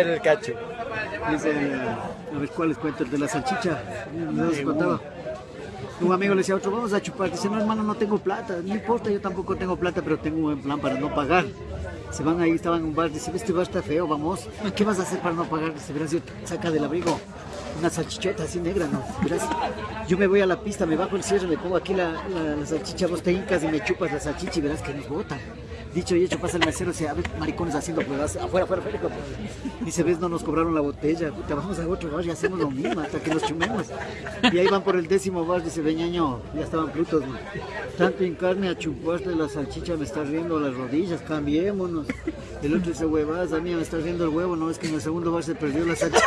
El cacho. Dice, a ver cuál les cuento, el de la salchicha. No les contaba. Un amigo le decía a otro, vamos a chupar. Dice, no hermano, no tengo plata. No importa, yo tampoco tengo plata, pero tengo un buen plan para no pagar. Se van ahí, estaban en un bar, dice, este bar está feo, vamos. ¿Qué vas a hacer para no pagar? Dice, saca del abrigo una salchichota así negra, ¿no? Verás, yo me voy a la pista, me bajo el cierre, me pongo aquí la, la, la salchicha, vos te hincas y me chupas la salchicha y verás que nos botan. Dicho y hecho, pasa el mesero, dice, a ver, maricones haciendo pruebas, afuera, afuera, afuera. Dice, ves, no nos cobraron la botella, puta, vamos a otro bar y hacemos lo mismo hasta que nos chumemos. Y ahí van por el décimo bar, dice, veñaño, ya estaban frutos, ¿no? Tanto en carne a chuparle la salchicha, me está riendo las rodillas, cambiémonos. El otro dice, huevadas, a mí me está riendo el huevo, no, es que en el segundo bar se perdió la salchicha.